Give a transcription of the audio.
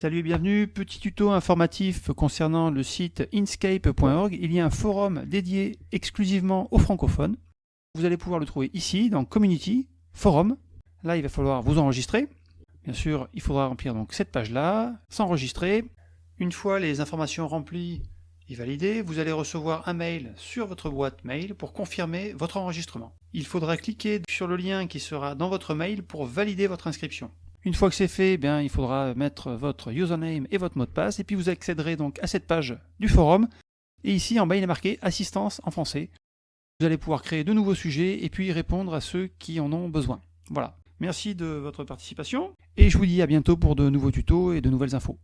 Salut et bienvenue, petit tuto informatif concernant le site inscape.org. Il y a un forum dédié exclusivement aux francophones. Vous allez pouvoir le trouver ici dans Community, Forum. Là, il va falloir vous enregistrer. Bien sûr, il faudra remplir donc cette page-là, s'enregistrer. Une fois les informations remplies et validées, vous allez recevoir un mail sur votre boîte mail pour confirmer votre enregistrement. Il faudra cliquer sur le lien qui sera dans votre mail pour valider votre inscription. Une fois que c'est fait, eh bien, il faudra mettre votre username et votre mot de passe, et puis vous accéderez donc à cette page du forum. Et ici, en bas, il est marqué Assistance en français. Vous allez pouvoir créer de nouveaux sujets et puis répondre à ceux qui en ont besoin. Voilà. Merci de votre participation, et je vous dis à bientôt pour de nouveaux tutos et de nouvelles infos.